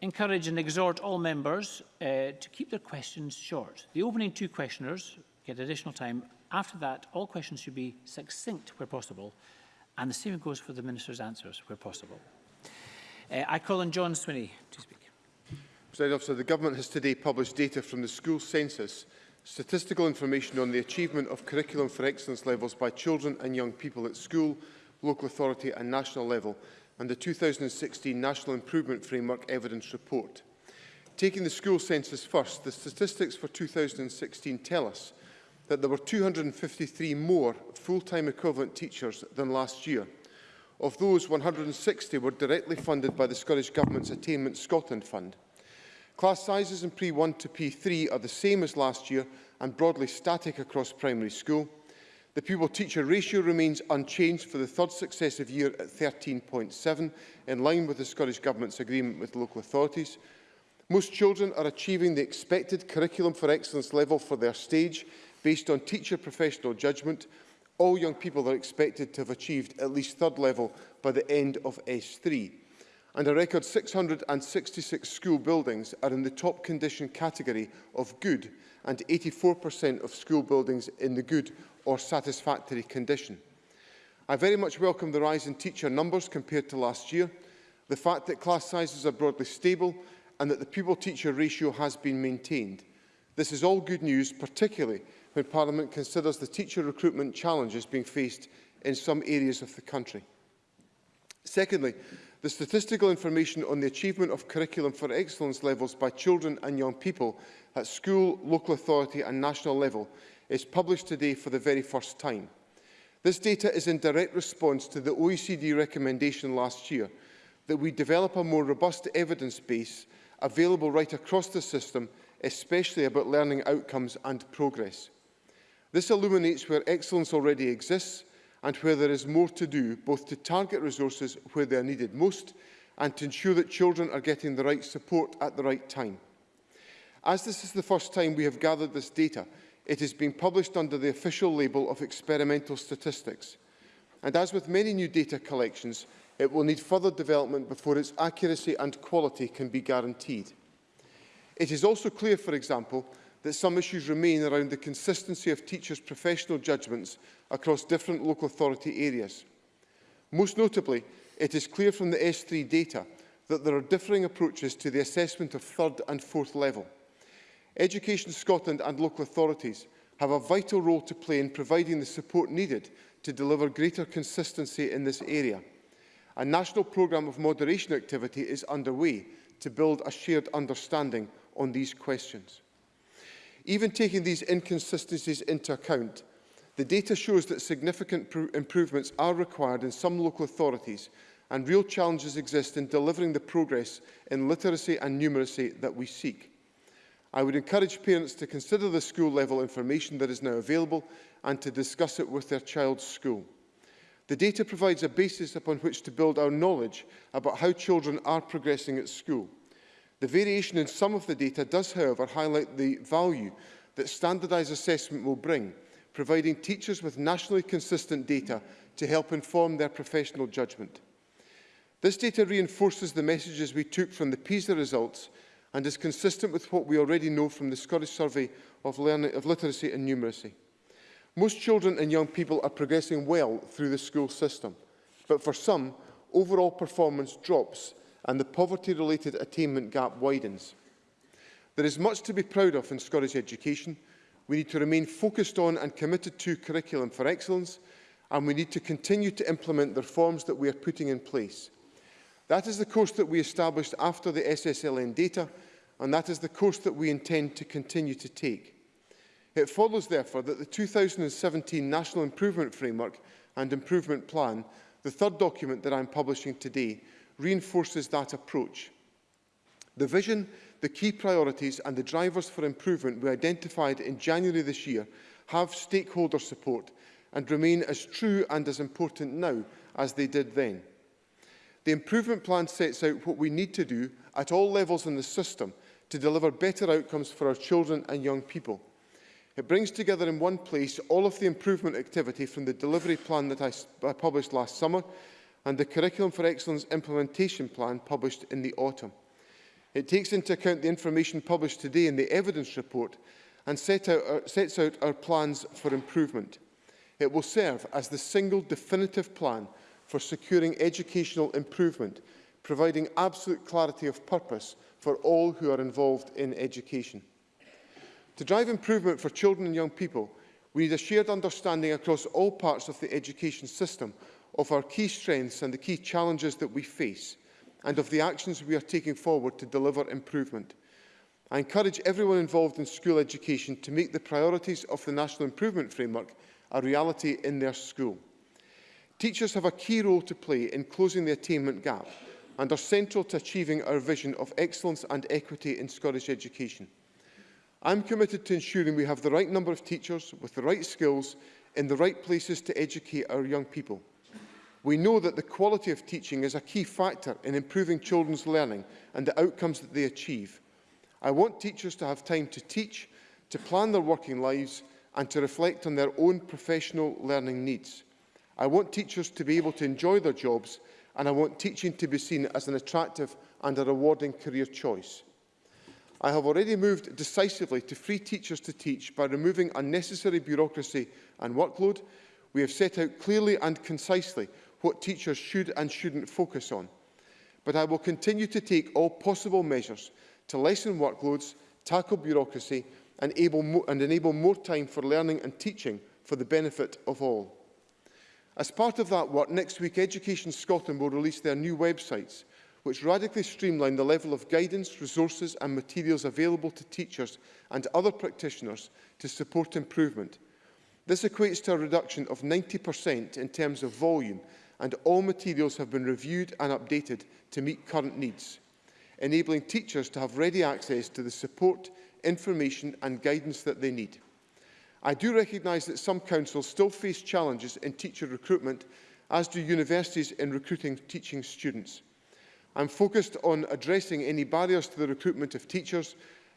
encourage and exhort all members uh, to keep their questions short. The opening two questioners get additional time. After that, all questions should be succinct where possible, and the same goes for the Minister's answers where possible. Uh, I call on John Swinney to speak. President Officer, the Government has today published data from the school census, statistical information on the achievement of curriculum for excellence levels by children and young people at school, local authority and national level and the 2016 National Improvement Framework Evidence Report. Taking the school census first, the statistics for 2016 tell us that there were 253 more full-time equivalent teachers than last year. Of those, 160 were directly funded by the Scottish Government's Attainment Scotland Fund. Class sizes in Pre-1 to P3 are the same as last year and broadly static across primary school. The pupil-teacher ratio remains unchanged for the third successive year at 13.7, in line with the Scottish Government's agreement with local authorities. Most children are achieving the expected curriculum for excellence level for their stage based on teacher professional judgment. All young people are expected to have achieved at least third level by the end of S3. And a record 666 school buildings are in the top condition category of good and 84% of school buildings in the good or satisfactory condition. I very much welcome the rise in teacher numbers compared to last year, the fact that class sizes are broadly stable and that the pupil-teacher ratio has been maintained. This is all good news, particularly when Parliament considers the teacher recruitment challenges being faced in some areas of the country. Secondly, the statistical information on the achievement of curriculum for excellence levels by children and young people at school, local authority and national level is published today for the very first time. This data is in direct response to the OECD recommendation last year that we develop a more robust evidence base available right across the system, especially about learning outcomes and progress. This illuminates where excellence already exists and where there is more to do, both to target resources where they are needed most and to ensure that children are getting the right support at the right time. As this is the first time we have gathered this data, It has been published under the official label of experimental statistics. And as with many new data collections, it will need further development before its accuracy and quality can be guaranteed. It is also clear, for example, that some issues remain around the consistency of teachers' professional judgments across different local authority areas. Most notably, it is clear from the S3 data that there are differing approaches to the assessment of third and fourth level. Education Scotland and local authorities have a vital role to play in providing the support needed to deliver greater consistency in this area. A national programme of moderation activity is underway to build a shared understanding on these questions. Even taking these inconsistencies into account, the data shows that significant improvements are required in some local authorities and real challenges exist in delivering the progress in literacy and numeracy that we seek. I would encourage parents to consider the school-level information that is now available and to discuss it with their child's school. The data provides a basis upon which to build our knowledge about how children are progressing at school. The variation in some of the data does, however, highlight the value that standardised assessment will bring, providing teachers with nationally consistent data to help inform their professional judgment. This data reinforces the messages we took from the PISA results and is consistent with what we already know from the Scottish Survey of, Learning, of Literacy and Numeracy. Most children and young people are progressing well through the school system, but for some, overall performance drops and the poverty-related attainment gap widens. There is much to be proud of in Scottish education. We need to remain focused on and committed to curriculum for excellence, and we need to continue to implement the reforms that we are putting in place, That is the course that we established after the SSLN data, and that is the course that we intend to continue to take. It follows, therefore, that the 2017 National Improvement Framework and Improvement Plan, the third document that I'm publishing today, reinforces that approach. The vision, the key priorities and the drivers for improvement we identified in January this year have stakeholder support and remain as true and as important now as they did then. The improvement plan sets out what we need to do at all levels in the system to deliver better outcomes for our children and young people. It brings together in one place all of the improvement activity from the delivery plan that I, I published last summer and the Curriculum for Excellence implementation plan published in the autumn. It takes into account the information published today in the evidence report and set out our, uh, sets out our plans for improvement. It will serve as the single definitive plan for securing educational improvement, providing absolute clarity of purpose for all who are involved in education. To drive improvement for children and young people, we need a shared understanding across all parts of the education system of our key strengths and the key challenges that we face, and of the actions we are taking forward to deliver improvement. I encourage everyone involved in school education to make the priorities of the National Improvement Framework a reality in their school. Teachers have a key role to play in closing the attainment gap and are central to achieving our vision of excellence and equity in Scottish education. I'm committed to ensuring we have the right number of teachers with the right skills in the right places to educate our young people. We know that the quality of teaching is a key factor in improving children's learning and the outcomes that they achieve. I want teachers to have time to teach, to plan their working lives and to reflect on their own professional learning needs. I want teachers to be able to enjoy their jobs and I want teaching to be seen as an attractive and a rewarding career choice. I have already moved decisively to free teachers to teach by removing unnecessary bureaucracy and workload. We have set out clearly and concisely what teachers should and shouldn't focus on. But I will continue to take all possible measures to lessen workloads, tackle bureaucracy and, able and enable more time for learning and teaching for the benefit of all. As part of that work, next week Education Scotland will release their new websites, which radically streamline the level of guidance, resources and materials available to teachers and other practitioners to support improvement. This equates to a reduction of 90% in terms of volume and all materials have been reviewed and updated to meet current needs, enabling teachers to have ready access to the support, information and guidance that they need. I do recognise that some councils still face challenges in teacher recruitment, as do universities in recruiting teaching students. I'm focused on addressing any barriers to the recruitment of teachers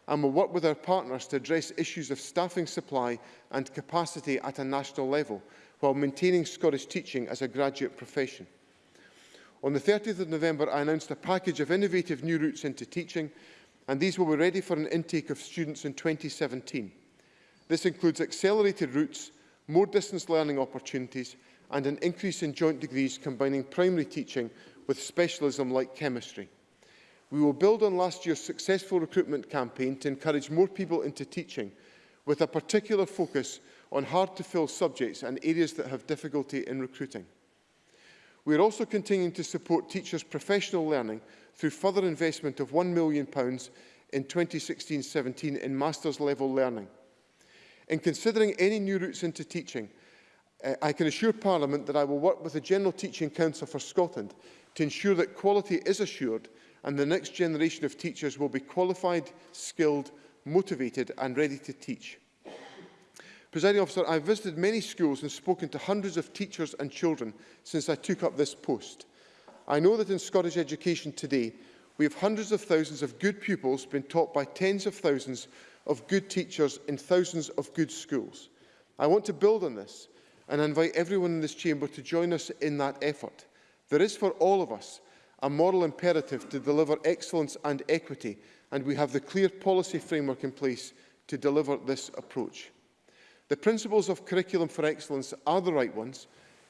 and will work with our partners to address issues of staffing supply and capacity at a national level, while maintaining Scottish teaching as a graduate profession. On the 30th of November, I announced a package of innovative new routes into teaching, and these will be ready for an intake of students in 2017. This includes accelerated routes, more distance learning opportunities and an increase in joint degrees combining primary teaching with specialism like chemistry. We will build on last year's successful recruitment campaign to encourage more people into teaching, with a particular focus on hard-to-fill subjects and areas that have difficulty in recruiting. We are also continuing to support teachers' professional learning through further investment of £1 million in 2016-17 in master's level learning. In considering any new routes into teaching, uh, I can assure Parliament that I will work with the General Teaching Council for Scotland to ensure that quality is assured and the next generation of teachers will be qualified, skilled, motivated and ready to teach. Presiding officer, I have visited many schools and spoken to hundreds of teachers and children since I took up this post. I know that in Scottish education today, we have hundreds of thousands of good pupils being taught by tens of thousands of good teachers in thousands of good schools. I want to build on this and invite everyone in this chamber to join us in that effort. There is for all of us a moral imperative to deliver excellence and equity, and we have the clear policy framework in place to deliver this approach. The principles of curriculum for excellence are the right ones.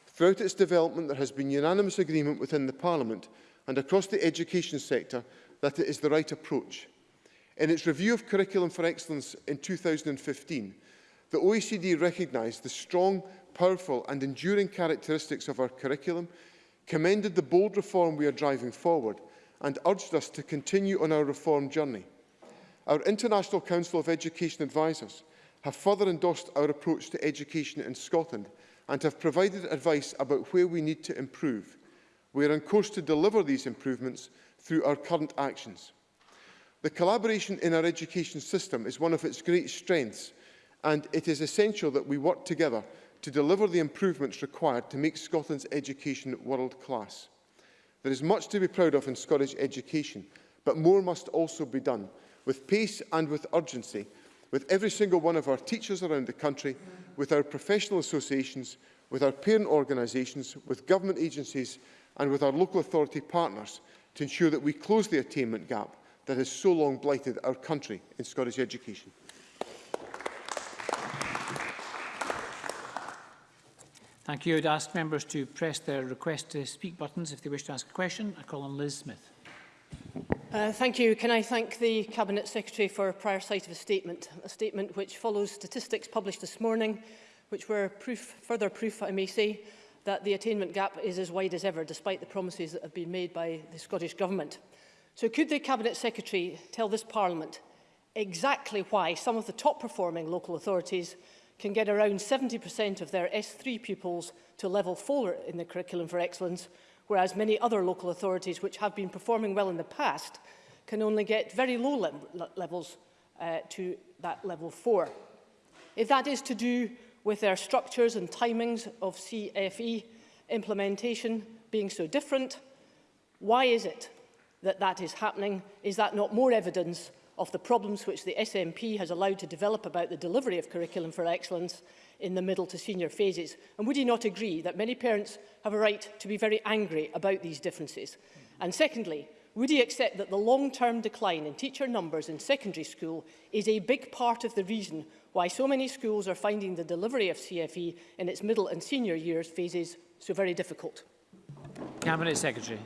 Throughout its development, there has been unanimous agreement within the Parliament and across the education sector that it is the right approach. In its review of Curriculum for Excellence in 2015, the OECD recognised the strong, powerful and enduring characteristics of our curriculum, commended the bold reform we are driving forward and urged us to continue on our reform journey. Our International Council of Education Advisors have further endorsed our approach to education in Scotland and have provided advice about where we need to improve. We are on course to deliver these improvements through our current actions. The collaboration in our education system is one of its great strengths and it is essential that we work together to deliver the improvements required to make Scotland's education world-class. There is much to be proud of in Scottish education, but more must also be done, with pace and with urgency, with every single one of our teachers around the country, with our professional associations, with our parent organisations, with government agencies and with our local authority partners to ensure that we close the attainment gap that has so long blighted our country in Scottish education. Thank you. I ask members to press their request to speak buttons if they wish to ask a question. I call on Liz Smith. Uh, thank you. Can I thank the Cabinet Secretary for a prior sight of a statement, a statement which follows statistics published this morning, which were proof, further proof, I may say, that the attainment gap is as wide as ever, despite the promises that have been made by the Scottish Government. So could the Cabinet Secretary tell this Parliament exactly why some of the top performing local authorities can get around 70% of their S3 pupils to level 4 in the curriculum for excellence, whereas many other local authorities which have been performing well in the past can only get very low le levels uh, to that level 4. If that is to do with their structures and timings of CFE implementation being so different, why is it that that is happening? Is that not more evidence of the problems which the SNP has allowed to develop about the delivery of curriculum for excellence in the middle to senior phases? And would you not agree that many parents have a right to be very angry about these differences? And secondly, would you accept that the long-term decline in teacher numbers in secondary school is a big part of the reason why so many schools are finding the delivery of CFE in its middle and senior years phases so very difficult? Cabinet Secretary.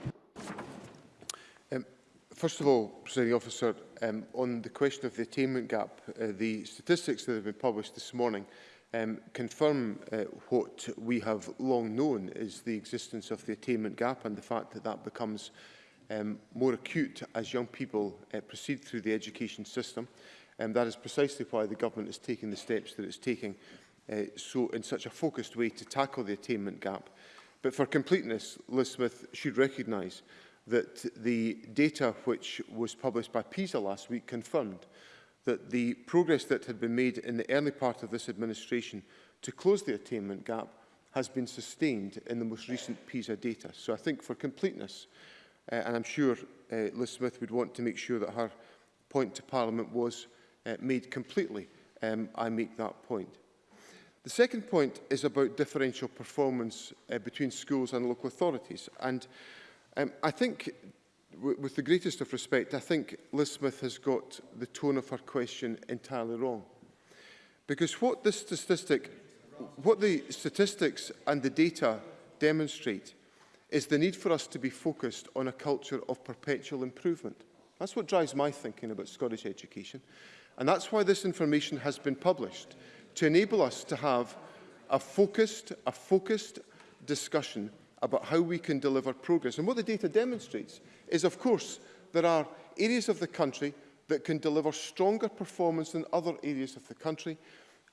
First of all, Presiding Officer, um, on the question of the attainment gap, uh, the statistics that have been published this morning um, confirm uh, what we have long known is the existence of the attainment gap and the fact that that becomes um, more acute as young people uh, proceed through the education system. And um, that is precisely why the government is taking the steps that it's taking uh, so in such a focused way to tackle the attainment gap. But for completeness, Liz Smith should recognise that the data which was published by PISA last week confirmed that the progress that had been made in the early part of this administration to close the attainment gap has been sustained in the most recent PISA data. So I think for completeness, uh, and I'm sure uh, Liz Smith would want to make sure that her point to Parliament was uh, made completely, um, I make that point. The second point is about differential performance uh, between schools and local authorities. And Um, I think, with the greatest of respect, I think Liz Smith has got the tone of her question entirely wrong. Because what the statistic, what the statistics and the data demonstrate is the need for us to be focused on a culture of perpetual improvement. That's what drives my thinking about Scottish education. And that's why this information has been published, to enable us to have a focused, a focused discussion about how we can deliver progress. And what the data demonstrates is, of course, there are areas of the country that can deliver stronger performance than other areas of the country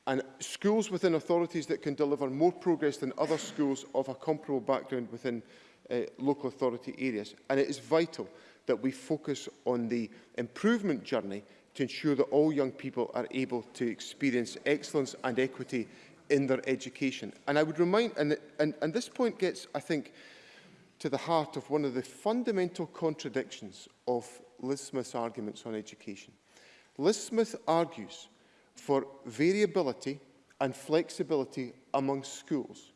and schools within authorities that can deliver more progress than other schools of a comparable background within uh, local authority areas. And it is vital that we focus on the improvement journey to ensure that all young people are able to experience excellence and equity in their education. And I would remind, and, and, and this point gets, I think, to the heart of one of the fundamental contradictions of Liz Smith's arguments on education. Liz Smith argues for variability and flexibility among schools.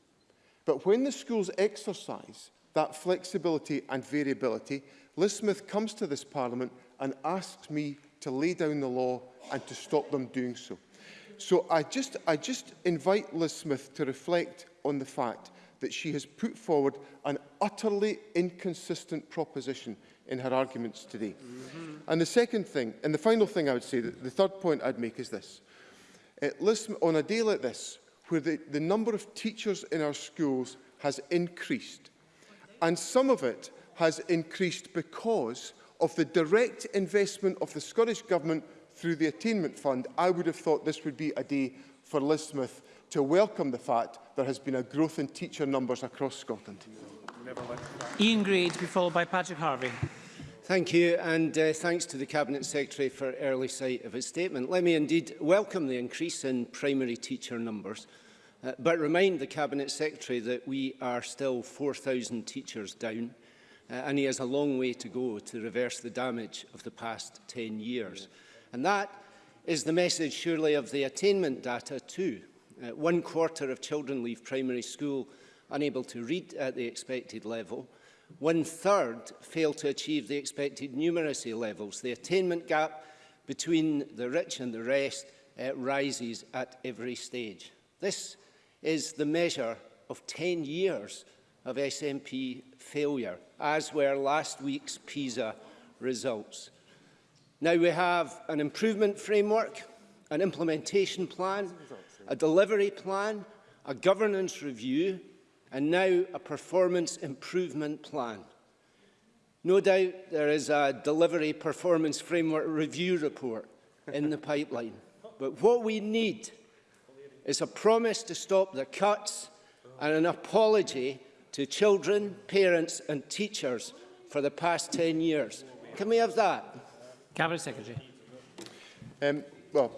But when the schools exercise that flexibility and variability, Liz Smith comes to this Parliament and asks me to lay down the law and to stop them doing so. So I just, I just invite Liz Smith to reflect on the fact that she has put forward an utterly inconsistent proposition in her arguments today. Mm -hmm. And the second thing, and the final thing I would say, the, third point I'd make is this. Uh, listen, on a day like this, where the, the number of teachers in our schools has increased, and some of it has increased because of the direct investment of the Scottish Government through the Attainment Fund, I would have thought this would be a day for Liz to welcome the fact there has been a growth in teacher numbers across Scotland. Ian Gray followed by Patrick Harvey. Thank you and uh, thanks to the Cabinet Secretary for early sight of his statement. Let me indeed welcome the increase in primary teacher numbers uh, but remind the Cabinet Secretary that we are still 4,000 teachers down uh, and he has a long way to go to reverse the damage of the past 10 years. Yeah. And that is the message, surely, of the attainment data too. Uh, one quarter of children leave primary school unable to read at the expected level. One third fail to achieve the expected numeracy levels. The attainment gap between the rich and the rest uh, rises at every stage. This is the measure of 10 years of SNP failure, as were last week's PISA results. Now we have an improvement framework, an implementation plan, a delivery plan, a governance review and now a performance improvement plan. No doubt there is a delivery performance framework review report in the pipeline. But what we need is a promise to stop the cuts and an apology to children, parents and teachers for the past 10 years. Can we have that? Cabinet Secretary. Um, well,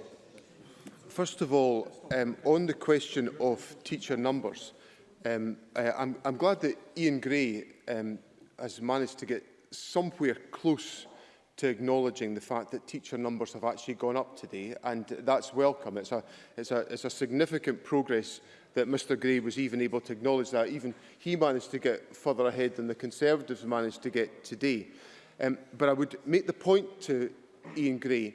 first of all, um, on the question of teacher numbers, um, I, uh, I'm, I'm glad that Ian Gray um, has managed to get somewhere close to acknowledging the fact that teacher numbers have actually gone up today, and that's welcome. It's a, it's a, it's a significant progress that Mr Gray was even able to acknowledge that. Even he managed to get further ahead than the Conservatives managed to get today. Um, but I would make the point to Ian Gray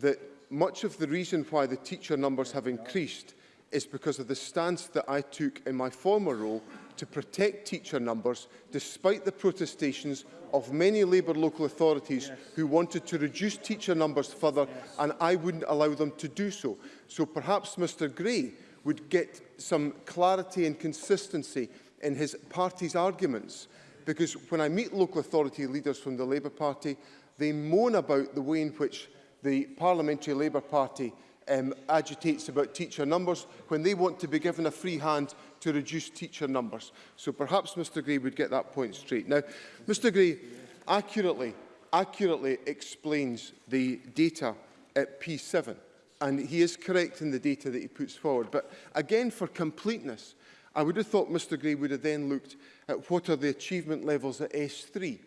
that much of the reason why the teacher numbers have increased is because of the stance that I took in my former role to protect teacher numbers despite the protestations of many Labour local authorities yes. who wanted to reduce teacher numbers further yes. and I wouldn't allow them to do so. So perhaps Mr Gray would get some clarity and consistency in his party's arguments Because when I meet local authority leaders from the Labour Party, they moan about the way in which the Parliamentary Labour Party um, agitates about teacher numbers when they want to be given a free hand to reduce teacher numbers. So perhaps Mr Gray would get that point straight. Now, Mr Gray accurately, accurately explains the data at P7 and he is correct in the data that he puts forward. But again, for completeness, I would have thought Mr Gray would have then looked at what are the achievement levels at S3.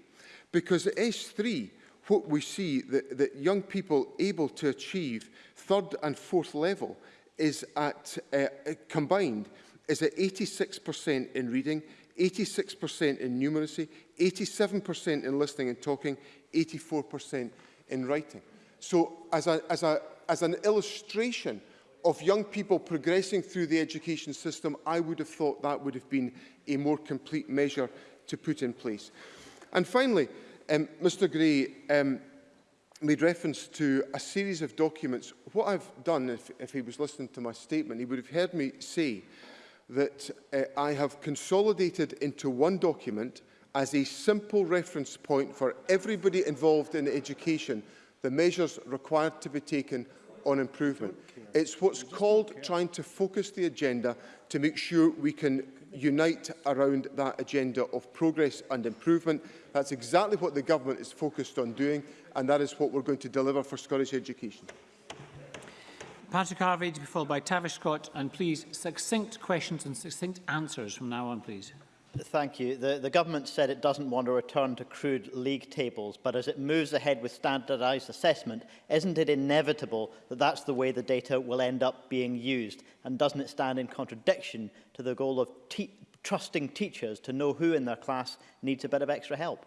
Because at S3, what we see that, that young people able to achieve third and fourth level is at, uh, uh combined, is at 86% in reading, 86% in numeracy, 87% in listening and talking, 84% in writing. So as, a, as, a, as an illustration of young people progressing through the education system, I would have thought that would have been a more complete measure to put in place. And finally, um, Mr Gray um, made reference to a series of documents. What I've done, if, if he was listening to my statement, he would have heard me say that uh, I have consolidated into one document as a simple reference point for everybody involved in education the measures required to be taken on improvement. It's what's called trying to focus the agenda to make sure we can unite around that agenda of progress and improvement. That's exactly what the government is focused on doing, and that is what we're going to deliver for Scottish education. Patrick Harvey to be followed by Tavish Scott, and please, succinct questions and succinct answers from now on, please. Thank you. The, the government said it doesn't want to return to crude league tables, but as it moves ahead with standardised assessment, isn't it inevitable that that's the way the data will end up being used? And doesn't it stand in contradiction to the goal of te trusting teachers to know who in their class needs a bit of extra help?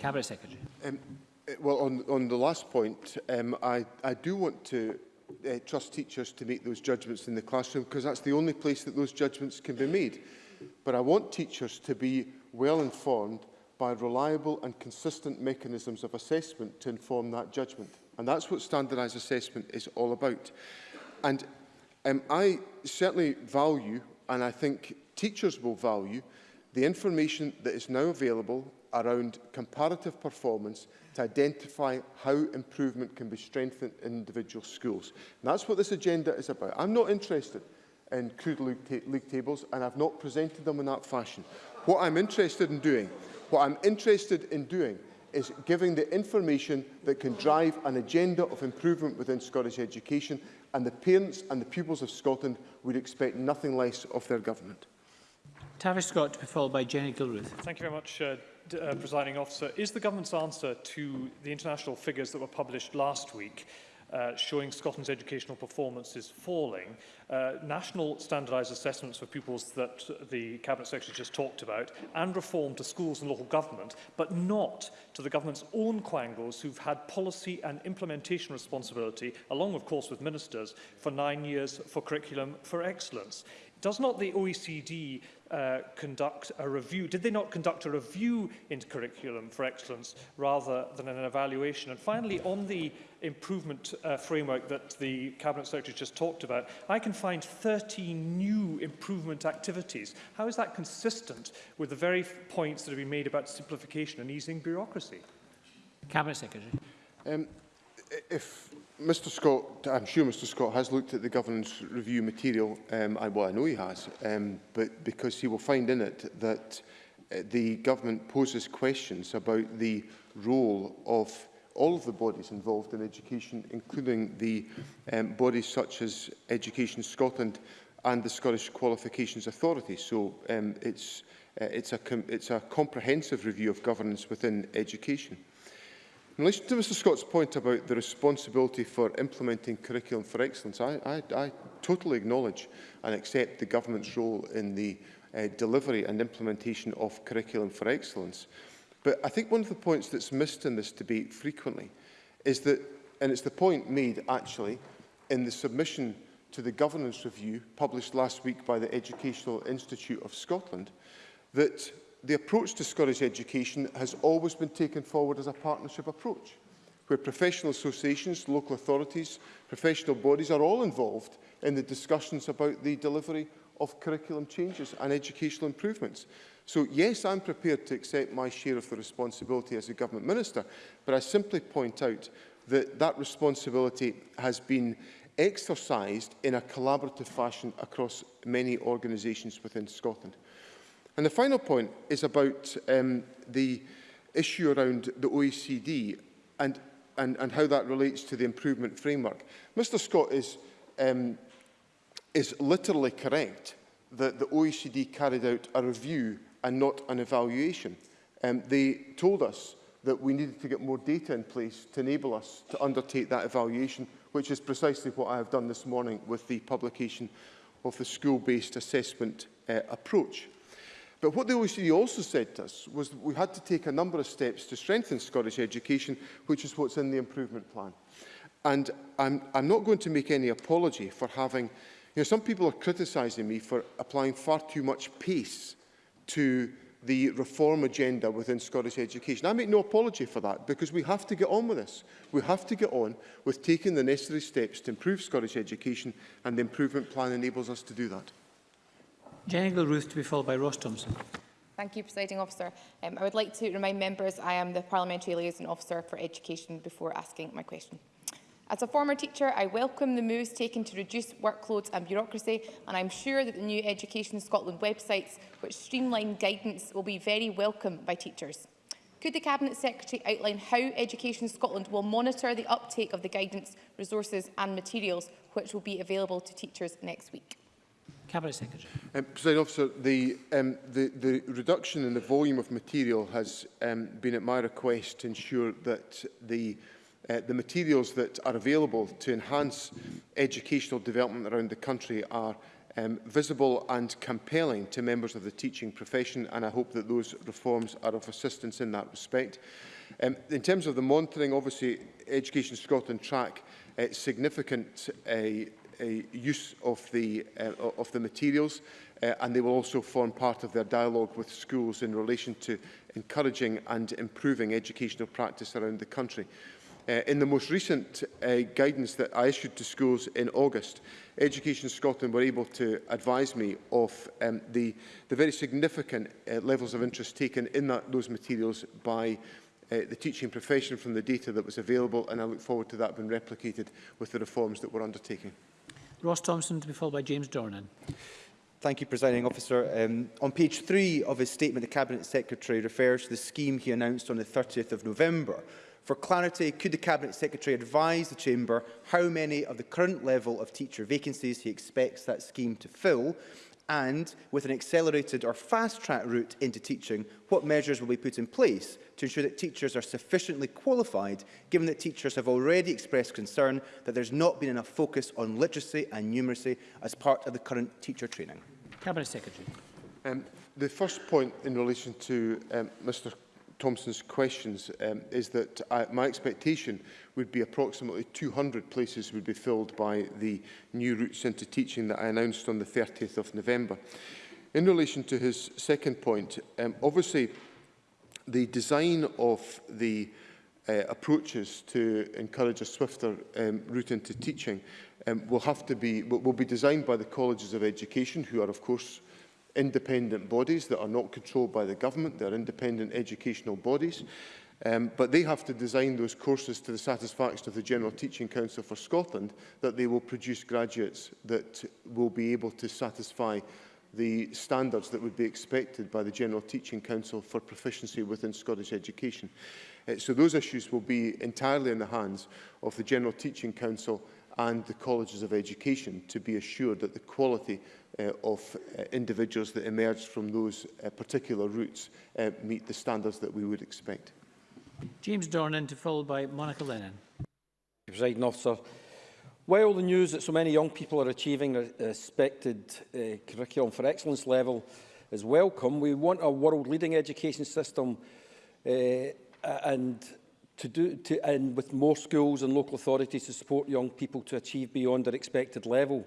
Cabinet Secretary. Um, eh, well, on, on the last point, um, I, I do want to uh, trust teachers to make those judgments in the classroom because that's the only place that those judgments can be made but I want teachers to be well informed by reliable and consistent mechanisms of assessment to inform that judgment. And that's what standardised assessment is all about. And um, I certainly value, and I think teachers will value, the information that is now available around comparative performance to identify how improvement can be strengthened in individual schools. And that's what this agenda is about. I'm not interested in crude league, ta league tables, and I've not presented them in that fashion. What I'm interested in doing, what I'm interested in doing is giving the information that can drive an agenda of improvement within Scottish education, and the parents and the pupils of Scotland would expect nothing less of their government. Tavish Scott to be followed by Jenny Gilruth. Thank you very much, uh, uh, Presiding Officer. Is the government's answer to the international figures that were published last week uh, showing Scotland's educational performance is falling. Uh, national standardised assessments for pupils that the Cabinet Secretary just talked about and reform to schools and local government, but not to the government's own quangos who've had policy and implementation responsibility, along of course with ministers, for nine years, for curriculum, for excellence. Does not the OECD Uh, conduct a review? Did they not conduct a review into curriculum for excellence rather than an evaluation? And finally, on the improvement uh, framework that the Cabinet Secretary just talked about, I can find 13 new improvement activities. How is that consistent with the very points that have been made about simplification and easing bureaucracy? Cabinet Secretary. Um, if Mr Scott, I'm sure Mr Scott has looked at the governance review material, um, I, well I know he has, um, but because he will find in it that uh, the government poses questions about the role of all of the bodies involved in education, including the um, bodies such as Education Scotland and the Scottish Qualifications Authority. So um, it's, uh, it's, a it's a comprehensive review of governance within education. In relation to Mr Scott's point about the responsibility for implementing curriculum for excellence, I, I, I totally acknowledge and accept the government's role in the uh, delivery and implementation of curriculum for excellence. But I think one of the points that's missed in this debate frequently is that, and it's the point made actually in the submission to the governance review published last week by the Educational Institute of Scotland, that the approach to Scottish education has always been taken forward as a partnership approach, where professional associations, local authorities, professional bodies are all involved in the discussions about the delivery of curriculum changes and educational improvements. So yes, I'm prepared to accept my share of the responsibility as a government minister, but I simply point out that that responsibility has been exercised in a collaborative fashion across many organisations within Scotland. And the final point is about um, the issue around the OECD and, and, and how that relates to the improvement framework. Mr Scott is, um, is literally correct that the OECD carried out a review and not an evaluation. Um, they told us that we needed to get more data in place to enable us to undertake that evaluation, which is precisely what I have done this morning with the publication of the school-based assessment uh, approach. But what the OECD also said to us was that we had to take a number of steps to strengthen Scottish education, which is what's in the improvement plan. And I'm, I'm not going to make any apology for having... You know, some people are criticising me for applying far too much pace to the reform agenda within Scottish education. I make no apology for that because we have to get on with this. We have to get on with taking the necessary steps to improve Scottish education and the improvement plan enables us to do that. Jenny Gilruth to be followed by Ross Thompson. Thank you, Presiding Officer. Um, I would like to remind members I am the Parliamentary Liaison Officer for Education before asking my question. As a former teacher, I welcome the moves taken to reduce workloads and bureaucracy, and I'm sure that the new Education Scotland websites, which streamline guidance, will be very welcome by teachers. Could the Cabinet Secretary outline how Education Scotland will monitor the uptake of the guidance, resources and materials which will be available to teachers next week? Cabinet Secretary. Um, President Officer, the, um, the, the reduction in the volume of material has um, been at my request to ensure that the uh, the materials that are available to enhance educational development around the country are um, visible and compelling to members of the teaching profession and I hope that those reforms are of assistance in that respect. Um, in terms of the monitoring, obviously Education Scotland track uh, significant uh, uh, use of the, uh, of the materials uh, and they will also form part of their dialogue with schools in relation to encouraging and improving educational practice around the country. Uh, in the most recent uh, guidance that I issued to schools in August, Education Scotland were able to advise me of um, the, the very significant uh, levels of interest taken in that, those materials by uh, the teaching profession from the data that was available and I look forward to that being replicated with the reforms that we're undertaking. Ross Thompson to be followed by James Dornan. Thank you, Presiding Officer. Um, on page three of his statement, the Cabinet Secretary refers to the scheme he announced on the 30th of November. For clarity, could the Cabinet Secretary advise the Chamber how many of the current level of teacher vacancies he expects that scheme to fill? And, with an accelerated or fast-track route into teaching, what measures will be put in place to ensure that teachers are sufficiently qualified, given that teachers have already expressed concern that there's not been enough focus on literacy and numeracy as part of the current teacher training? Cabinet Secretary. Um, the first point in relation to um, Mr Thompson's questions um, is that I, uh, my expectation would be approximately 200 places would be filled by the new routes into teaching that I announced on the 30th of November. In relation to his second point, um, obviously The design of the uh, approaches to encourage a swifter um, route into teaching um, will have to be will, be designed by the colleges of education who are of course independent bodies that are not controlled by the government they're independent educational bodies um, but they have to design those courses to the satisfaction of the General Teaching Council for Scotland that they will produce graduates that will be able to satisfy the standards that would be expected by the General Teaching Council for proficiency within Scottish education. Uh, so those issues will be entirely in the hands of the General Teaching Council and the colleges of education to be assured that the quality uh, of uh, individuals that emerge from those uh, particular routes uh, meet the standards that we would expect. James Dornan to follow by Monica Lennon. officer, While the news that so many young people are achieving a expected uh, curriculum for excellence level is welcome, we want a world-leading education system uh, and to do to, and with more schools and local authorities to support young people to achieve beyond their expected level.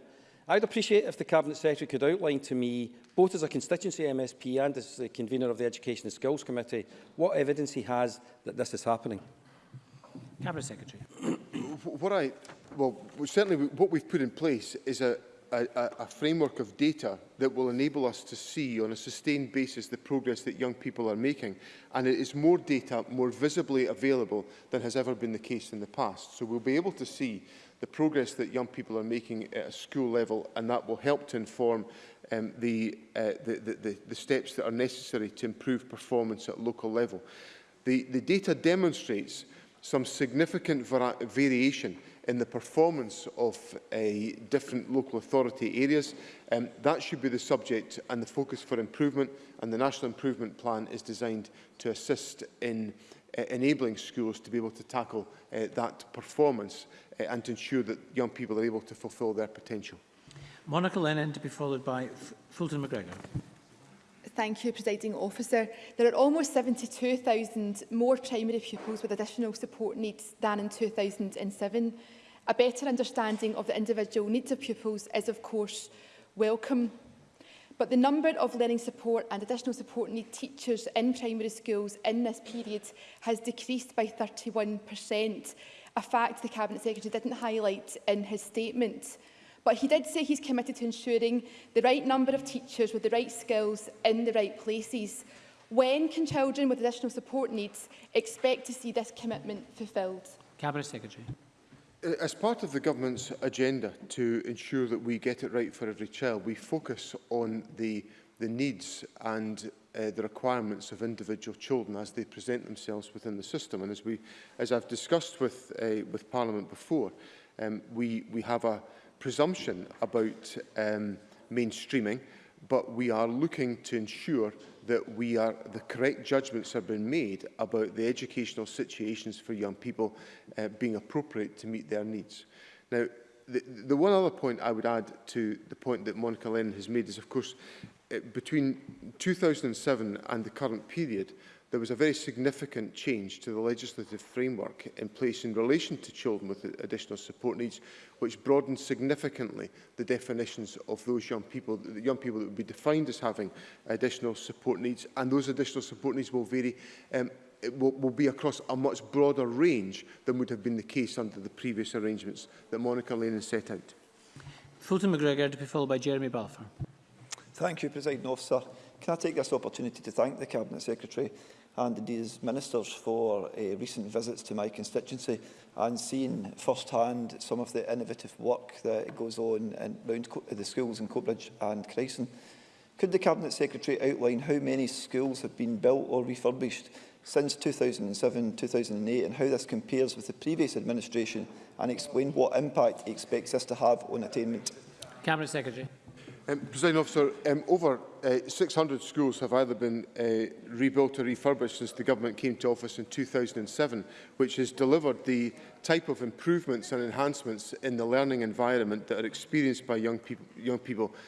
I'd appreciate if the Cabinet Secretary could outline to me, both as a constituency MSP and as the convener of the Education and Skills Committee, what evidence he has that this is happening. Cabinet Secretary. what I Well, certainly what we've put in place is a, a, a framework of data that will enable us to see on a sustained basis the progress that young people are making. And it is more data more visibly available than has ever been the case in the past. So we'll be able to see the progress that young people are making at a school level and that will help to inform um, the, uh, the, the, the, the steps that are necessary to improve performance at local level. The, the data demonstrates some significant variation in the performance of a different local authority areas. Um, that should be the subject and the focus for improvement, and the National Improvement Plan is designed to assist in uh, enabling schools to be able to tackle uh, that performance uh, and to ensure that young people are able to fulfil their potential. Monica Lennon to be followed by F Fulton McGregor. Thank you, Presiding Officer. There are almost 72,000 more primary pupils with additional support needs than in 2007. A better understanding of the individual needs of pupils is, of course, welcome. But the number of learning support and additional support need teachers in primary schools in this period has decreased by 31%, a fact the Cabinet Secretary didn't highlight in his statement. But he did say he's committed to ensuring the right number of teachers with the right skills in the right places. When can children with additional support needs expect to see this commitment fulfilled? Cabinet Secretary. Uh, as part of the government's agenda to ensure that we get it right for every child, we focus on the, the needs and uh, the requirements of individual children as they present themselves within the system. And as, we, as I've discussed with, uh, with Parliament before, um, we, we have a presumption about um, mainstreaming, but we are looking to ensure that we are, the correct judgments have been made about the educational situations for young people uh, being appropriate to meet their needs. Now, the, the one other point I would add to the point that Monica Lennon has made is, of course, uh, between 2007 and the current period, there was a very significant change to the legislative framework in place in relation to children with additional support needs, which broadened significantly the definitions of those young people, the young people that would be defined as having additional support needs, and those additional support needs will vary um, it will, will be across a much broader range than would have been the case under the previous arrangements that Monica Lane has set out. Fulton McGregor to be followed by Jeremy Balfour. Thank you, President Officer. Can I take this opportunity to thank the Cabinet Secretary and indeed as ministers for uh, recent visits to my constituency and seen firsthand some of the innovative work that goes on in, around Co the schools in Coatbridge and Creyson. Could the Cabinet Secretary outline how many schools have been built or refurbished since 2007-2008 and how this compares with the previous administration and explain what impact he expects this to have on attainment? Cabinet Secretary. Um, President Officer, um, over uh, eh, 600 schools have either been uh, rebuilt or refurbished since the government came to office in 2007, which has delivered the type of improvements and enhancements in the learning environment that are experienced by young, peop young people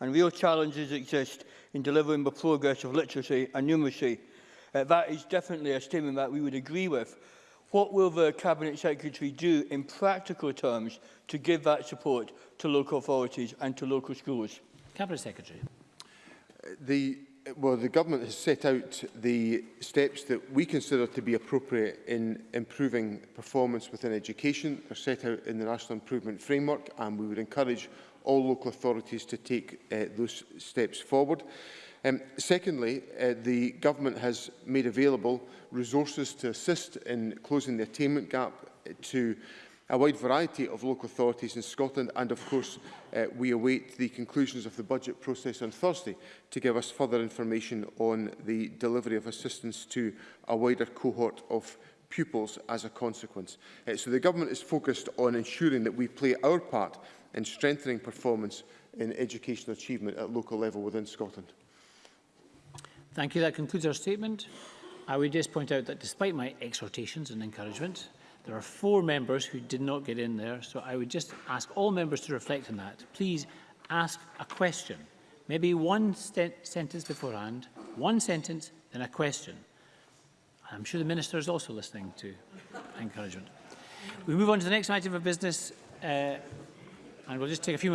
and real challenges exist in delivering the progress of literacy and numeracy. Uh, that is definitely a statement that we would agree with. What will the Cabinet Secretary do in practical terms to give that support to local authorities and to local schools? Cabinet Secretary. Uh, the well, the government has set out the steps that we consider to be appropriate in improving performance within education. They're set out in the National Improvement Framework, and we would encourage all local authorities to take uh, those steps forward. Um, secondly, uh, the government has made available resources to assist in closing the attainment gap to a wide variety of local authorities in Scotland and of course uh, we await the conclusions of the budget process on Thursday to give us further information on the delivery of assistance to a wider cohort of pupils as a consequence. Uh, so the government is focused on ensuring that we play our part in strengthening performance in educational achievement at local level within Scotland. Thank you. That concludes our statement. I would just point out that despite my exhortations and encouragement, There are four members who did not get in there, so I would just ask all members to reflect on that. Please ask a question, maybe one sentence beforehand, one sentence, then a question. I'm sure the Minister is also listening to encouragement. We move on to the next item of business, uh, and we'll just take a few minutes